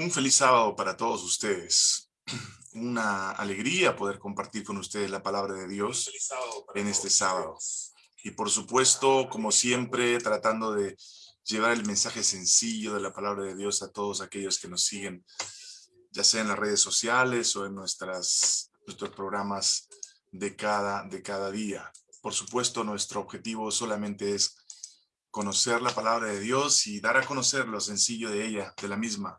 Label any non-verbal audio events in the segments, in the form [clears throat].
Un feliz sábado para todos ustedes. [clears throat] Una alegría poder compartir con ustedes la palabra de Dios en este sábado. Y por supuesto, como siempre, tratando de llevar el mensaje sencillo de la palabra de Dios a todos aquellos que nos siguen, ya sea en las redes sociales o en nuestras, nuestros programas de cada, de cada día. Por supuesto, nuestro objetivo solamente es conocer la palabra de Dios y dar a conocer lo sencillo de ella, de la misma.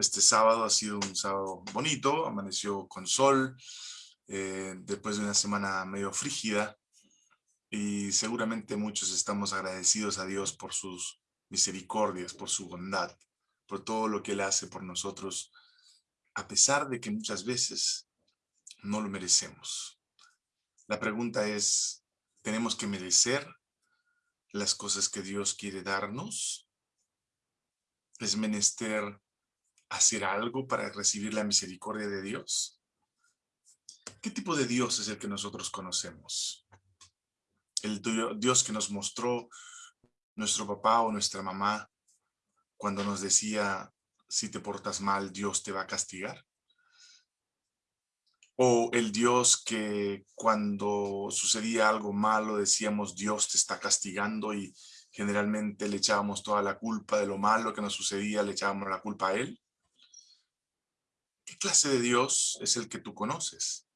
Este sábado ha sido un sábado bonito, amaneció con sol, eh, después de una semana medio frígida, y seguramente muchos estamos agradecidos a Dios por sus misericordias, por su bondad, por todo lo que Él hace por nosotros, a pesar de que muchas veces no lo merecemos. La pregunta es, ¿tenemos que merecer las cosas que Dios quiere darnos? ¿Es menester hacer algo para recibir la misericordia de Dios? ¿Qué tipo de Dios es el que nosotros conocemos? El Dios que nos mostró nuestro papá o nuestra mamá cuando nos decía, si te portas mal, Dios te va a castigar. O el Dios que cuando sucedía algo malo decíamos, Dios te está castigando y generalmente le echábamos toda la culpa de lo malo que nos sucedía, le echábamos la culpa a Él. ¿Qué clase de Dios es el que tú conoces?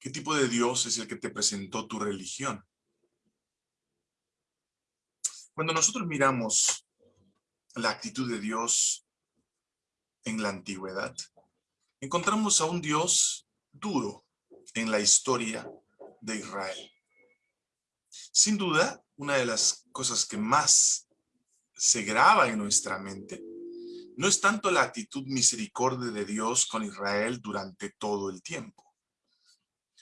¿Qué tipo de Dios es el que te presentó tu religión? Cuando nosotros miramos la actitud de Dios en la antigüedad, encontramos a un Dios duro en la historia de Israel. Sin duda, una de las cosas que más se graba en nuestra mente no es tanto la actitud misericordia de Dios con Israel durante todo el tiempo.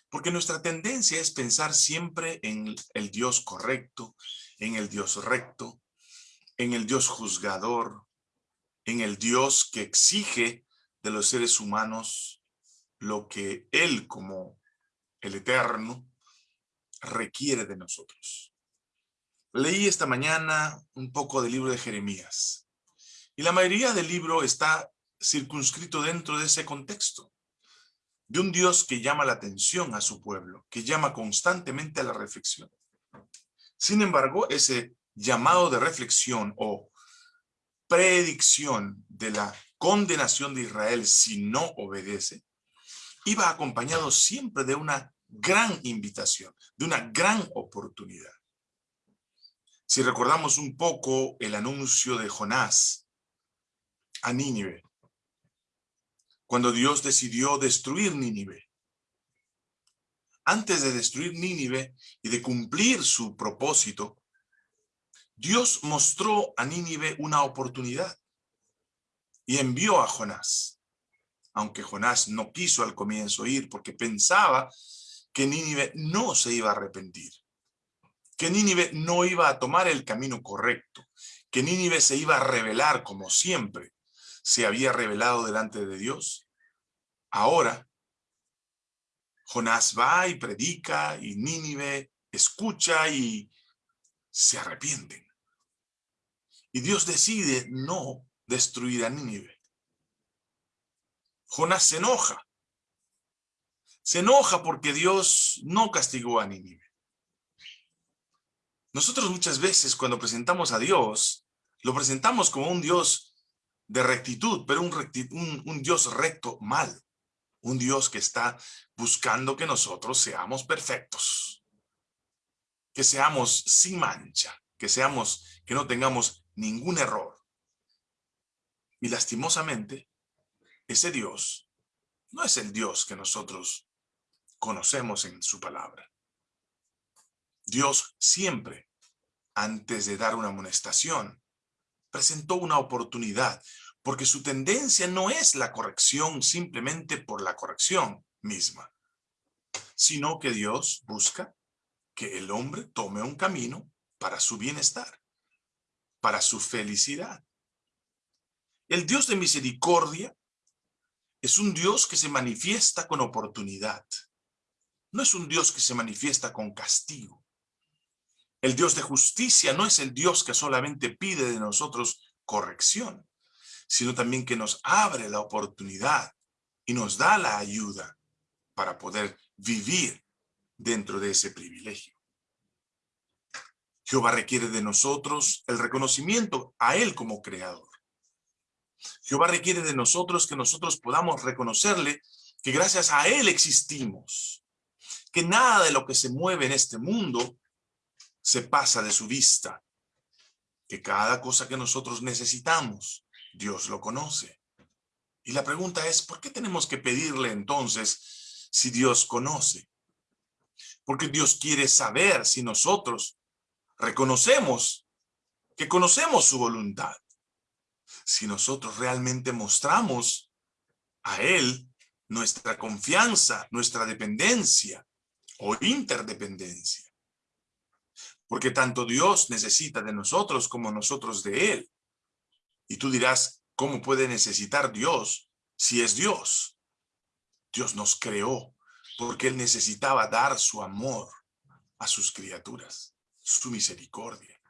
Porque nuestra tendencia es pensar siempre en el Dios correcto, en el Dios recto, en el Dios juzgador, en el Dios que exige de los seres humanos lo que Él como el Eterno requiere de nosotros. Leí esta mañana un poco del libro de Jeremías. Y la mayoría del libro está circunscrito dentro de ese contexto, de un Dios que llama la atención a su pueblo, que llama constantemente a la reflexión. Sin embargo, ese llamado de reflexión o predicción de la condenación de Israel si no obedece, iba acompañado siempre de una gran invitación, de una gran oportunidad. Si recordamos un poco el anuncio de Jonás a Nínive. Cuando Dios decidió destruir Nínive. Antes de destruir Nínive y de cumplir su propósito, Dios mostró a Nínive una oportunidad y envió a Jonás. Aunque Jonás no quiso al comienzo ir porque pensaba que Nínive no se iba a arrepentir, que Nínive no iba a tomar el camino correcto, que Nínive se iba a rebelar como siempre, se había revelado delante de Dios. Ahora, Jonás va y predica y Nínive escucha y se arrepienten. Y Dios decide no destruir a Nínive. Jonás se enoja. Se enoja porque Dios no castigó a Nínive. Nosotros muchas veces cuando presentamos a Dios, lo presentamos como un Dios de rectitud, pero un, un, Dios recto mal. Un Dios que está buscando que nosotros seamos perfectos. Que seamos sin mancha. Que seamos, que no tengamos ningún error. Y lastimosamente, ese Dios no es el Dios que nosotros conocemos en su palabra. Dios siempre, antes de dar una amonestación, presentó una oportunidad, porque su tendencia no es la corrección simplemente por la corrección misma, sino que Dios busca que el hombre tome un camino para su bienestar, para su felicidad. El Dios de misericordia es un Dios que se manifiesta con oportunidad. No es un Dios que se manifiesta con castigo. El Dios de justicia no es el Dios que solamente pide de nosotros corrección, sino también que nos abre la oportunidad y nos da la ayuda para poder vivir dentro de ese privilegio. Jehová requiere de nosotros el reconocimiento a Él como creador. Jehová requiere de nosotros que nosotros podamos reconocerle que gracias a Él existimos, que nada de lo que se mueve en este mundo se pasa de su vista, que cada cosa que nosotros necesitamos, Dios lo conoce. Y la pregunta es, ¿por qué tenemos que pedirle entonces si Dios conoce? Porque Dios quiere saber si nosotros reconocemos que conocemos su voluntad. Si nosotros realmente mostramos a Él nuestra confianza, nuestra dependencia o interdependencia. Porque tanto Dios necesita de nosotros como nosotros de Él. Y tú dirás, ¿cómo puede necesitar Dios si es Dios? Dios nos creó porque Él necesitaba dar su amor a sus criaturas su misericordia.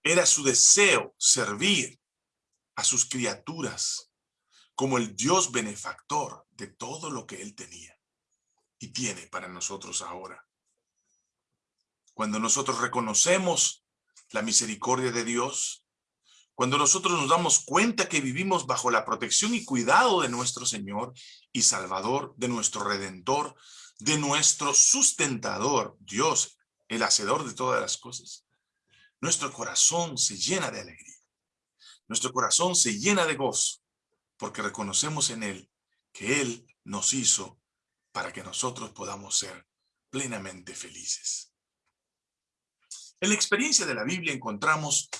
Era su deseo servir a sus criaturas como el Dios benefactor de todo lo que él tenía y tiene para nosotros ahora. Cuando nosotros reconocemos la misericordia de Dios, cuando nosotros nos damos cuenta que vivimos bajo la protección y cuidado de nuestro Señor y Salvador, de nuestro Redentor, de nuestro sustentador, Dios el hacedor de todas las cosas, nuestro corazón se llena de alegría. Nuestro corazón se llena de gozo, porque reconocemos en Él que Él nos hizo para que nosotros podamos ser plenamente felices. En la experiencia de la Biblia encontramos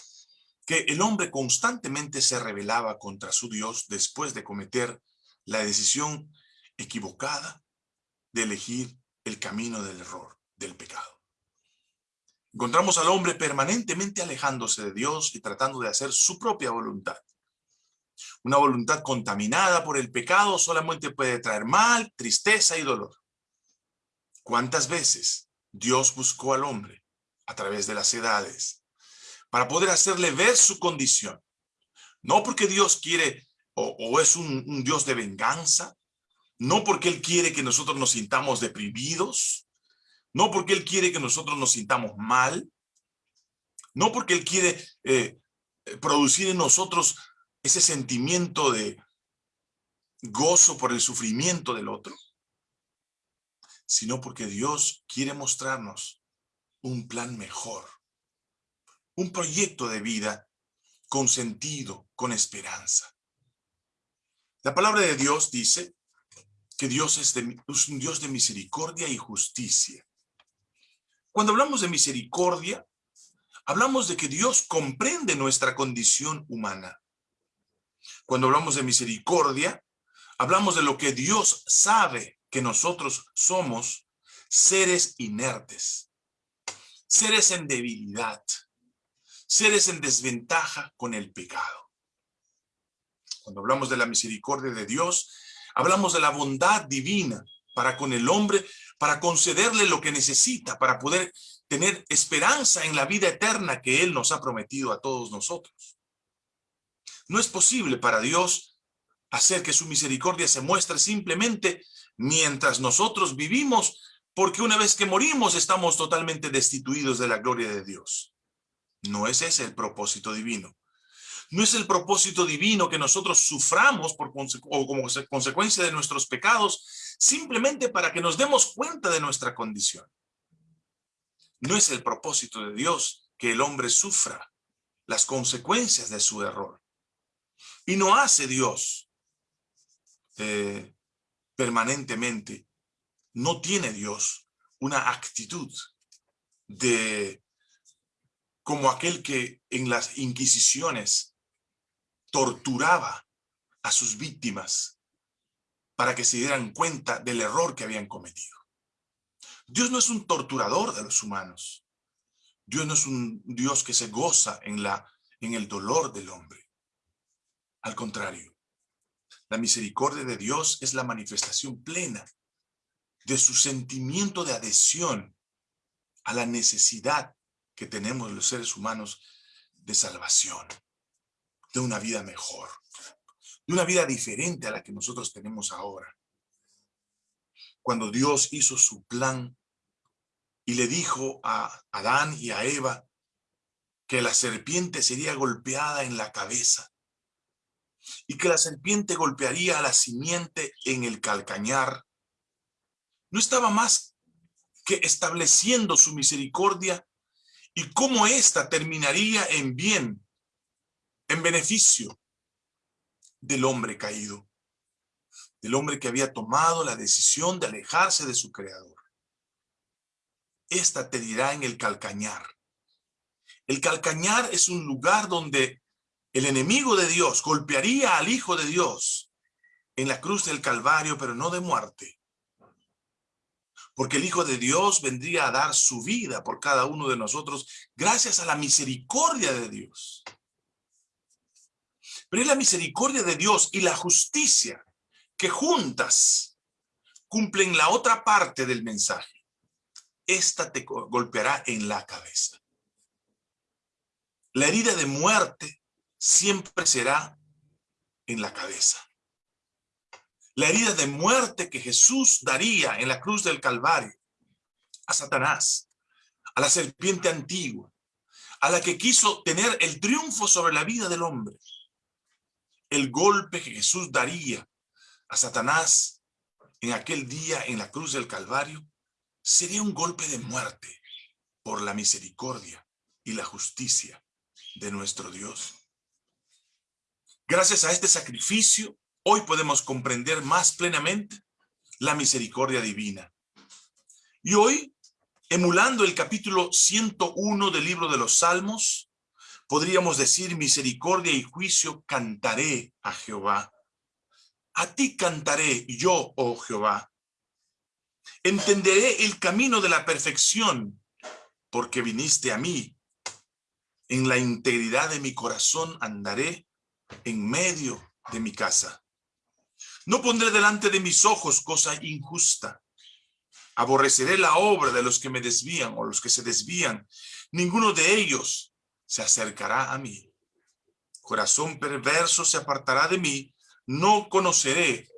que el hombre constantemente se rebelaba contra su Dios después de cometer la decisión equivocada de elegir el camino del error, del pecado. Encontramos al hombre permanentemente alejándose de Dios y tratando de hacer su propia voluntad. Una voluntad contaminada por el pecado solamente puede traer mal, tristeza y dolor. ¿Cuántas veces Dios buscó al hombre a través de las edades para poder hacerle ver su condición? No porque Dios quiere o, es un, Dios de venganza, no porque Él quiere que nosotros nos sintamos deprimidos, no porque Él quiere que nosotros nos sintamos mal, no porque Él quiere eh, producir en nosotros ese sentimiento de gozo por el sufrimiento del otro, sino porque Dios quiere mostrarnos un plan mejor, un proyecto de vida con sentido, con esperanza. La palabra de Dios dice que Dios es, es un Dios de misericordia y justicia. Cuando hablamos de misericordia, hablamos de que Dios comprende nuestra condición humana. Cuando hablamos de misericordia, hablamos de lo que Dios sabe que nosotros somos seres inertes, seres en debilidad, seres en desventaja con el pecado. Cuando hablamos de la misericordia de Dios, hablamos de la bondad divina para con el hombre para concederle lo que necesita, para poder tener esperanza en la vida eterna que Él nos ha prometido a todos nosotros. No es posible para Dios hacer que su misericordia se muestre simplemente mientras nosotros vivimos, porque una vez que morimos estamos totalmente destituidos de la gloria de Dios. No es ese el propósito divino. No es el propósito divino que nosotros suframos por o como consecuencia de nuestros pecados, simplemente para que nos demos cuenta de nuestra condición. No es el propósito de Dios que el hombre sufra las consecuencias de su error. Y no hace Dios eh, permanentemente, no tiene Dios una actitud de como aquel que en las inquisiciones torturaba a sus víctimas para que se dieran cuenta del error que habían cometido. Dios no es un torturador de los humanos. Dios no es un Dios que se goza en, la, en el dolor del hombre. Al contrario, la misericordia de Dios es la manifestación plena de su sentimiento de adhesión a la necesidad que tenemos los seres humanos de salvación de una vida mejor. de una vida diferente a la que nosotros tenemos ahora. Cuando Dios hizo su plan y le dijo a Adán y a Eva que la serpiente sería golpeada en la cabeza y que la serpiente golpearía a la simiente en el calcañar, no estaba más que estableciendo su misericordia y cómo ésta terminaría en bien, en beneficio del hombre caído, del hombre que había tomado la decisión de alejarse de su creador. Esta te dirá en el calcañar. El calcañar es un lugar donde el enemigo de Dios golpearía al Hijo de Dios en la cruz del Calvario, pero no de muerte. Porque el Hijo de Dios vendría a dar su vida por cada uno de nosotros gracias a la misericordia de Dios. Pero es la misericordia de Dios y la justicia que juntas cumplen la otra parte del mensaje. Esta te golpeará en la cabeza. La herida de muerte siempre será en la cabeza. La herida de muerte que Jesús daría en la cruz del Calvario a Satanás, a la serpiente antigua, a la que quiso tener el triunfo sobre la vida del hombre. El golpe que Jesús daría a Satanás en aquel día en la cruz del Calvario sería un golpe de muerte por la misericordia y la justicia de nuestro Dios. Gracias a este sacrificio, hoy podemos comprender más plenamente la misericordia divina. Y hoy, emulando el capítulo 101 del libro de los Salmos, podríamos decir misericordia y juicio cantaré a Jehová. A ti cantaré yo, oh Jehová. Entenderé el camino de la perfección, porque viniste a mí en la integridad de mi corazón andaré en medio de mi casa. No pondré delante de mis ojos cosa injusta. Aborreceré la obra de los que me desvían o los que se desvían. Ninguno de ellos se acercará a mí. Corazón perverso se apartará de mí. No conoceré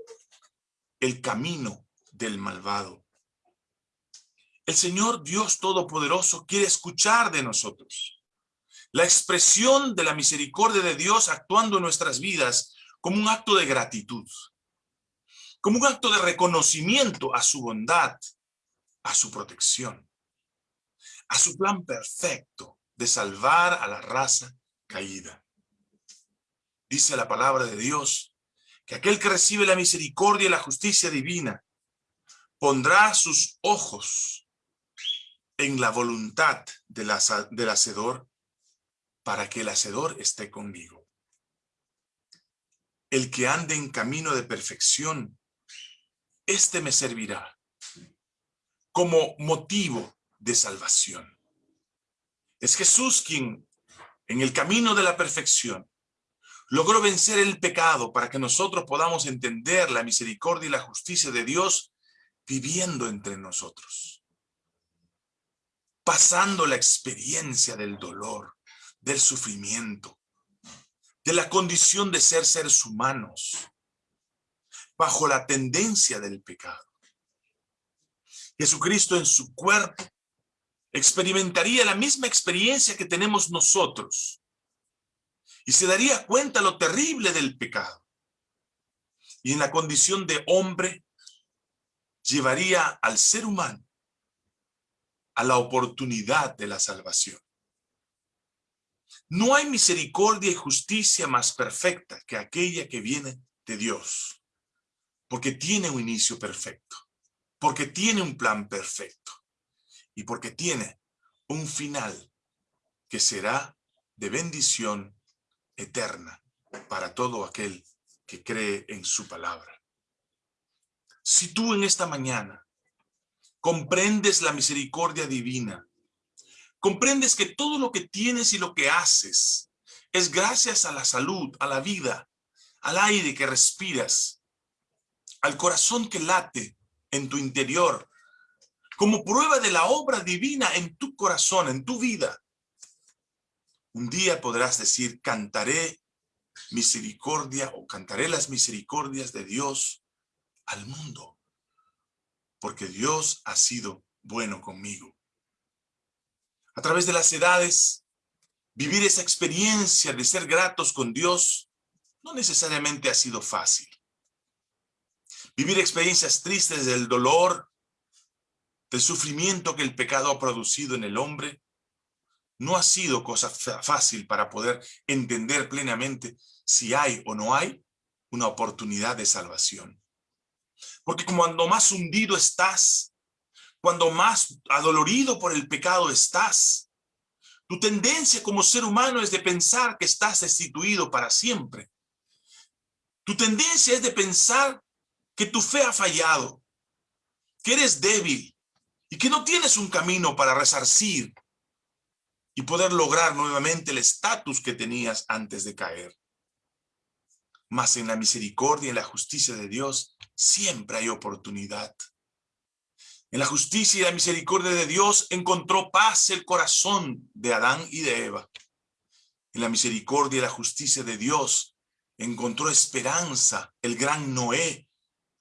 el camino del malvado. El Señor Dios Todopoderoso quiere escuchar de nosotros la expresión de la misericordia de Dios actuando en nuestras vidas como un acto de gratitud, como un acto de reconocimiento a su bondad, a su protección, a su plan perfecto de salvar a la raza caída. Dice la palabra de Dios que aquel que recibe la misericordia y la justicia divina pondrá sus ojos en la voluntad del, hacedor para que el hacedor esté conmigo. El que ande en camino de perfección, este me servirá como motivo de salvación. Es Jesús quien, en el camino de la perfección, logró vencer el pecado para que nosotros podamos entender la misericordia y la justicia de Dios viviendo entre nosotros. Pasando la experiencia del dolor, del sufrimiento, de la condición de ser seres humanos, bajo la tendencia del pecado. Jesucristo en su cuerpo experimentaría la misma experiencia que tenemos nosotros y se daría cuenta lo terrible del pecado. Y en la condición de hombre llevaría al ser humano a la oportunidad de la salvación. No hay misericordia y justicia más perfecta que aquella que viene de Dios, porque tiene un inicio perfecto, porque tiene un plan perfecto y porque tiene un final que será de bendición eterna para todo aquel que cree en su palabra. Si tú en esta mañana comprendes la misericordia divina, comprendes que todo lo que tienes y lo que haces es gracias a la salud, a la vida, al aire que respiras, al corazón que late en tu interior, como prueba de la obra divina en tu corazón, en tu vida. Un día podrás decir, cantaré misericordia o cantaré las misericordias de Dios al mundo, porque Dios ha sido bueno conmigo. A través de las edades, vivir esa experiencia de ser gratos con Dios no necesariamente ha sido fácil. Vivir experiencias tristes del dolor, del sufrimiento que el pecado ha producido en el hombre, no ha sido cosa fácil para poder entender plenamente si hay o no hay una oportunidad de salvación. Porque cuando más hundido estás, cuando más adolorido por el pecado estás, tu tendencia como ser humano es de pensar que estás destituido para siempre. Tu tendencia es de pensar que tu fe ha fallado, que eres débil y que no tienes un camino para resarcir y poder lograr nuevamente el estatus que tenías antes de caer. Mas en la misericordia y en la justicia de Dios siempre hay oportunidad. En la justicia y la misericordia de Dios encontró paz el corazón de Adán y de Eva. En la misericordia y la justicia de Dios encontró esperanza el gran Noé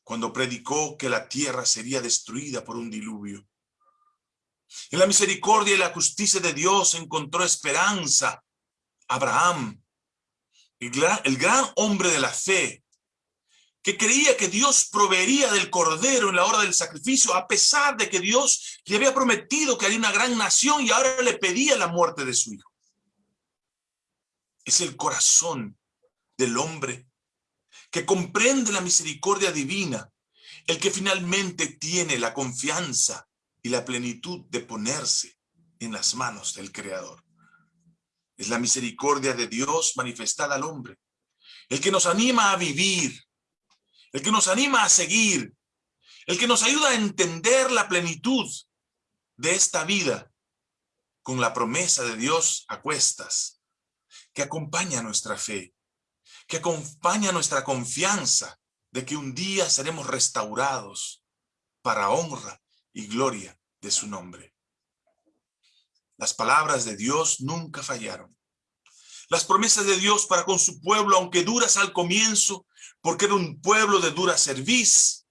cuando predicó que la tierra sería destruida por un diluvio. En la misericordia y la justicia de Dios encontró esperanza Abraham, el gran, el gran hombre de la fe, que creía que Dios proveería del cordero en la hora del sacrificio, a pesar de que Dios le había prometido que haría una gran nación y ahora le pedía la muerte de su hijo. Es el corazón del hombre que comprende la misericordia divina, el que finalmente tiene la confianza y la plenitud de ponerse en las manos del Creador. Es la misericordia de Dios manifestada al hombre, el que nos anima a vivir, el que nos anima a seguir, el que nos ayuda a entender la plenitud de esta vida con la promesa de Dios a cuestas, que acompaña nuestra fe, que acompaña nuestra confianza de que un día seremos restaurados para honra y gloria de su nombre. Las palabras de Dios nunca fallaron. Las promesas de Dios para con su pueblo, aunque duras al comienzo, porque era un pueblo de dura cerviz,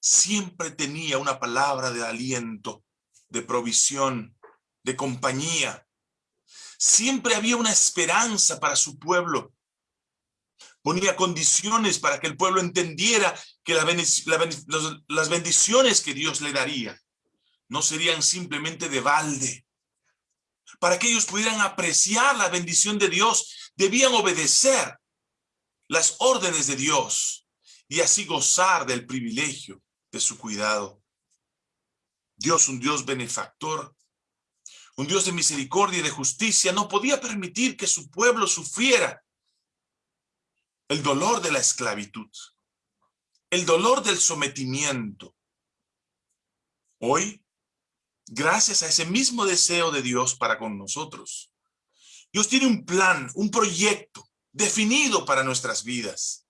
siempre tenía una palabra de aliento, de provisión, de compañía. Siempre había una esperanza para su pueblo. Ponía condiciones para que el pueblo entendiera que las bendiciones que Dios le daría no serían simplemente de balde. Para que ellos pudieran apreciar la bendición de Dios, debían obedecer las órdenes de Dios y así gozar del privilegio de su cuidado. Dios, un Dios benefactor, un Dios de misericordia y de justicia, no podía permitir que su pueblo sufriera el dolor de la esclavitud, el dolor del sometimiento. Hoy gracias a ese mismo deseo de Dios para con nosotros. Dios tiene un plan, un proyecto definido para nuestras vidas,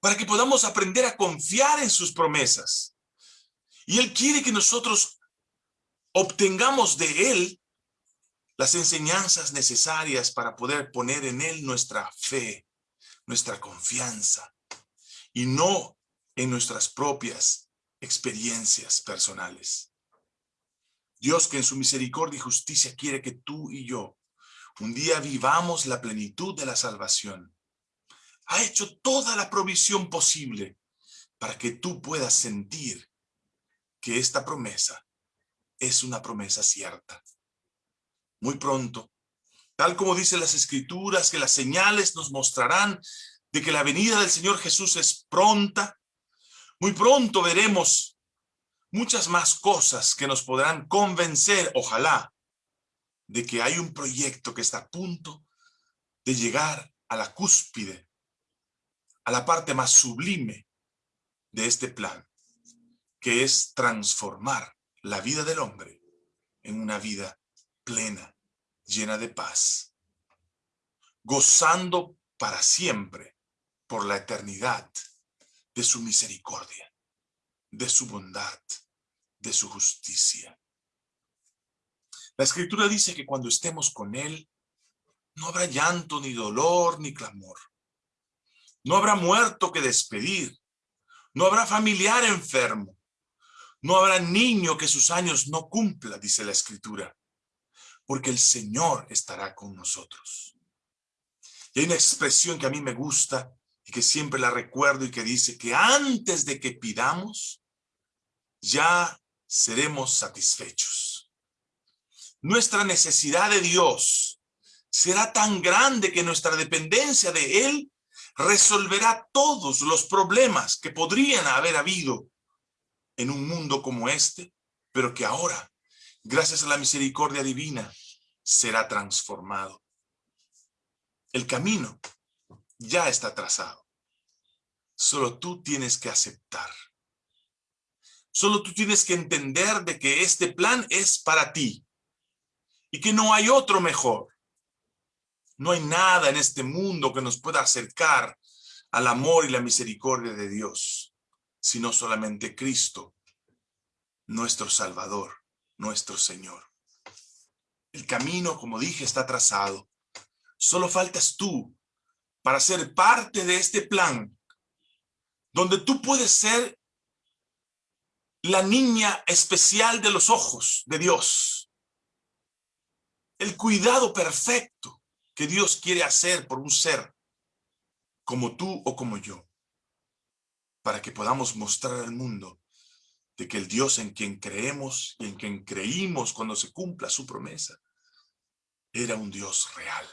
para que podamos aprender a confiar en sus promesas. Y Él quiere que nosotros obtengamos de Él las enseñanzas necesarias para poder poner en Él nuestra fe, nuestra confianza, y no en nuestras propias experiencias personales. Dios que en su misericordia y justicia quiere que tú y yo un día vivamos la plenitud de la salvación. Ha hecho toda la provisión posible para que tú puedas sentir que esta promesa es una promesa cierta. Muy pronto, tal como dicen las escrituras, que las señales nos mostrarán de que la venida del Señor Jesús es pronta, muy pronto veremos muchas más cosas que nos podrán convencer, ojalá, de que hay un proyecto que está a punto de llegar a la cúspide, a la parte más sublime de este plan, que es transformar la vida del hombre en una vida plena, llena de paz, gozando para siempre, por la eternidad, de su misericordia, de su bondad, de su justicia. La escritura dice que cuando estemos con Él, no habrá llanto, ni dolor, ni clamor. No habrá muerto que despedir. No habrá familiar enfermo. No habrá niño que sus años no cumpla, dice la escritura, porque el Señor estará con nosotros. Y hay una expresión que a mí me gusta y que siempre la recuerdo y que dice que antes de que pidamos, ya seremos satisfechos. Nuestra necesidad de Dios será tan grande que nuestra dependencia de Él resolverá todos los problemas que podrían haber habido en un mundo como este, pero que ahora, gracias a la misericordia divina, será transformado. El camino ya está trazado. Solo tú tienes que aceptar. Solo tú tienes que entender de que este plan es para ti y que no hay otro mejor. No hay nada en este mundo que nos pueda acercar al amor y la misericordia de Dios, sino solamente Cristo, nuestro Salvador, nuestro Señor. El camino, como dije, está trazado. Solo faltas tú para ser parte de este plan, donde tú puedes ser la niña especial de los ojos de Dios. El cuidado perfecto que Dios quiere hacer por un ser como tú o como yo, para que podamos mostrar al mundo de que el Dios en quien creemos y en quien creímos cuando se cumpla su promesa, era un Dios real.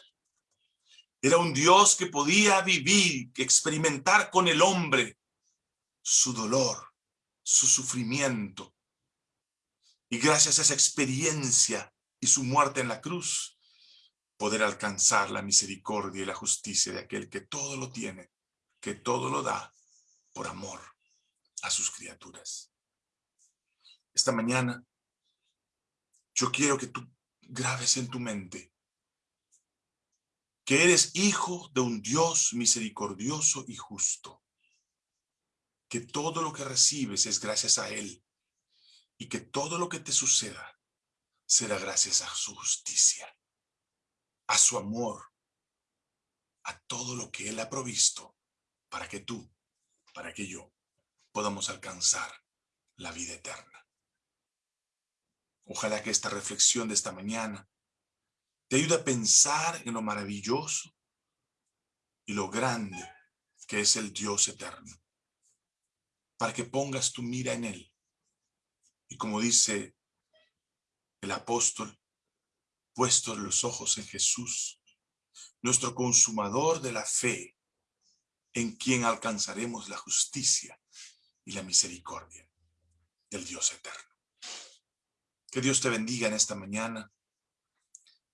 Era un Dios que podía vivir, experimentar con el hombre su dolor, su sufrimiento. Y gracias a esa experiencia y su muerte en la cruz, poder alcanzar la misericordia y la justicia de aquel que todo lo tiene, que todo lo da por amor a sus criaturas. Esta mañana, yo quiero que tú grabes en tu mente que eres hijo de un Dios misericordioso y justo, que todo lo que recibes es gracias a Él y que todo lo que te suceda será gracias a su justicia a su amor, a todo lo que Él ha provisto para que tú, para que yo podamos alcanzar la vida eterna. Ojalá que esta reflexión de esta mañana te ayude a pensar en lo maravilloso y lo grande que es el Dios eterno, para que pongas tu mira en Él. Y como dice el apóstol, puestos los ojos en Jesús, nuestro consumador de la fe, en quien alcanzaremos la justicia y la misericordia del Dios eterno. Que Dios te bendiga en esta mañana.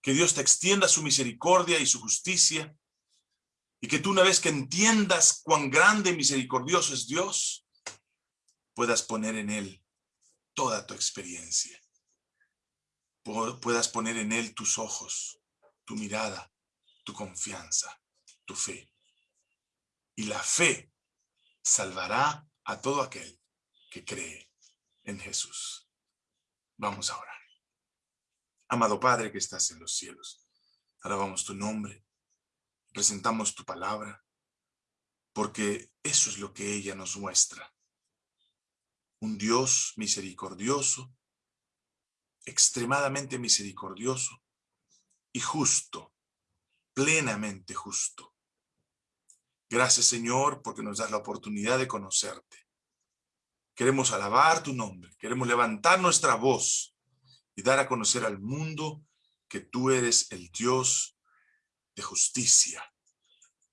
Que Dios te extienda su misericordia y su justicia. Y que tú una vez que entiendas cuán grande y misericordioso es Dios, puedas poner en Él toda tu experiencia puedas poner en Él tus ojos, tu mirada, tu confianza, tu fe. Y la fe salvará a todo aquel que cree en Jesús. Vamos a orar. Amado Padre que estás en los cielos, alabamos tu nombre, presentamos tu palabra, porque eso es lo que ella nos muestra. Un Dios misericordioso extremadamente misericordioso y justo, plenamente justo. Gracias, Señor, porque nos das la oportunidad de conocerte. Queremos alabar tu nombre, queremos levantar nuestra voz y dar a conocer al mundo que tú eres el Dios de justicia,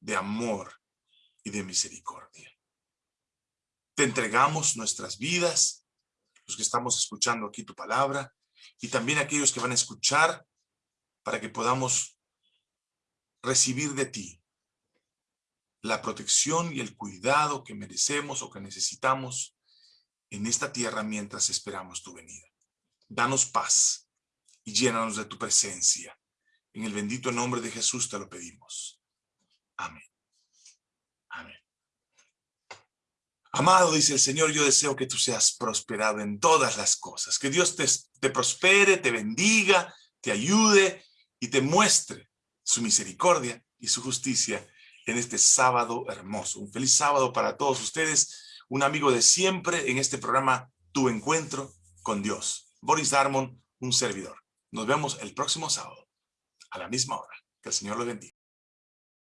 de amor y de misericordia. Te entregamos nuestras vidas, los que estamos escuchando aquí tu palabra, y también aquellos que van a escuchar para que podamos recibir de ti la protección y el cuidado que merecemos o que necesitamos en esta tierra mientras esperamos tu venida. Danos paz y llénanos de tu presencia. En el bendito nombre de Jesús te lo pedimos. Amén. Amén. Amado, dice el Señor, yo deseo que tú seas prosperado en todas las cosas, que Dios te, te prospere, te bendiga, te ayude y te muestre su misericordia y su justicia en este sábado hermoso. Un feliz sábado para todos ustedes. Un amigo de siempre en este programa, Tu Encuentro con Dios. Boris Darmon, un servidor. Nos vemos el próximo sábado, a la misma hora. Que el Señor lo bendiga.